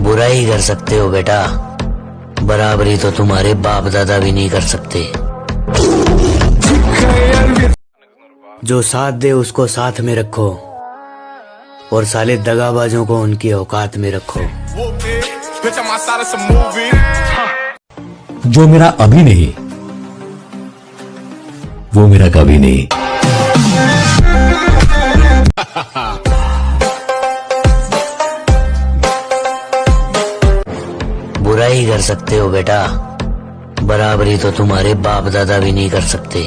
बुराई कर सकते हो बेटा। बराबरी तो तुम्हारे बाप दादा भी नहीं कर सकते। जो साथ दे, उसको साथ में रखो। और साले दगाबाजों को उनकी औकात में रखो. जो मेरा अभी नहीं, वो मेरा कभी नहीं। बुराई कर सकते हो बेटा। बराबरी तो तुम्हारे बाप दादा भी नहीं कर सकते।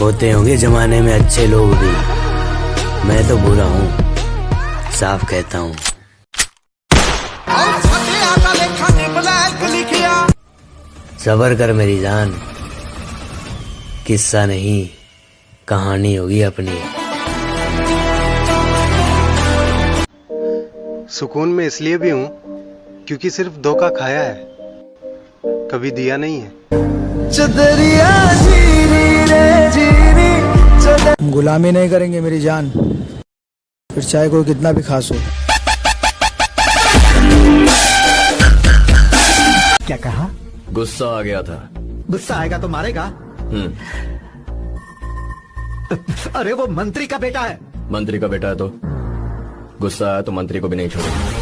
होते होंगे जमाने में अच्छे लोग भी। मैं तो बुरा हूँ। साफ़ कहता हूँ। सबर कर मेरी जान। किस्सा नहीं, कहानी होगी अपनी। सुकून में इसलिए भी हूँ क्योंकि सिर्फ़ धोखा खाया है। कभी दिया नहीं है। गुलामी नहीं करेंगे मेरी जान। फिर चाहे कोई कितना भी खास हो। क्या कहा? गुस्सा आ गया था। गुस्सा आएगा तो मारेगा। अरे वो मंत्री का बेटा है। मंत्री का बेटा है तो? गुस्सा आया तो मंत्री को भी नहीं छोड़ेगा